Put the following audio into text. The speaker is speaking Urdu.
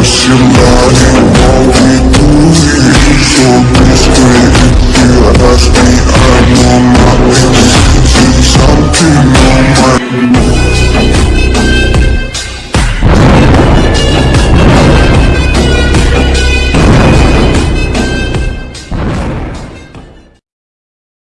سم